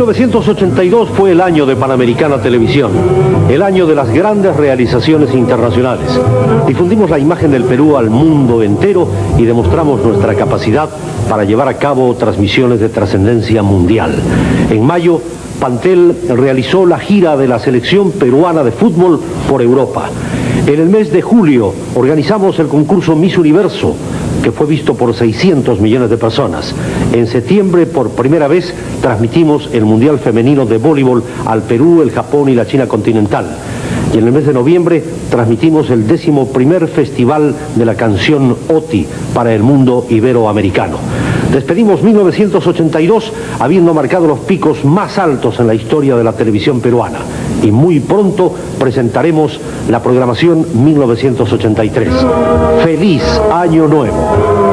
1982 fue el año de Panamericana Televisión, el año de las grandes realizaciones internacionales. Difundimos la imagen del Perú al mundo entero y demostramos nuestra capacidad para llevar a cabo transmisiones de trascendencia mundial. En mayo, Pantel realizó la gira de la selección peruana de fútbol por Europa. En el mes de julio organizamos el concurso Miss Universo, que fue visto por 600 millones de personas. En septiembre, por primera vez, transmitimos el Mundial Femenino de Voleibol al Perú, el Japón y la China continental. Y en el mes de noviembre transmitimos el décimo primer festival de la canción OTI para el mundo iberoamericano. Despedimos 1982 habiendo marcado los picos más altos en la historia de la televisión peruana. Y muy pronto presentaremos la programación 1983. ¡Feliz Año Nuevo!